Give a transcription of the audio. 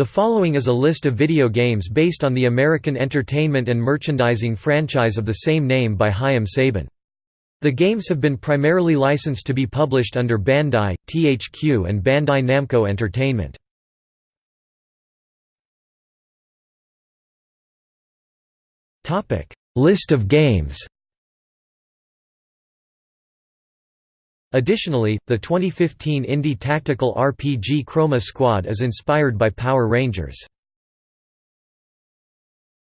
The following is a list of video games based on the American entertainment and merchandising franchise of the same name by Haim Saban. The games have been primarily licensed to be published under Bandai, THQ and Bandai Namco Entertainment. List of games Additionally, the 2015 indie tactical RPG Chroma Squad is inspired by Power Rangers.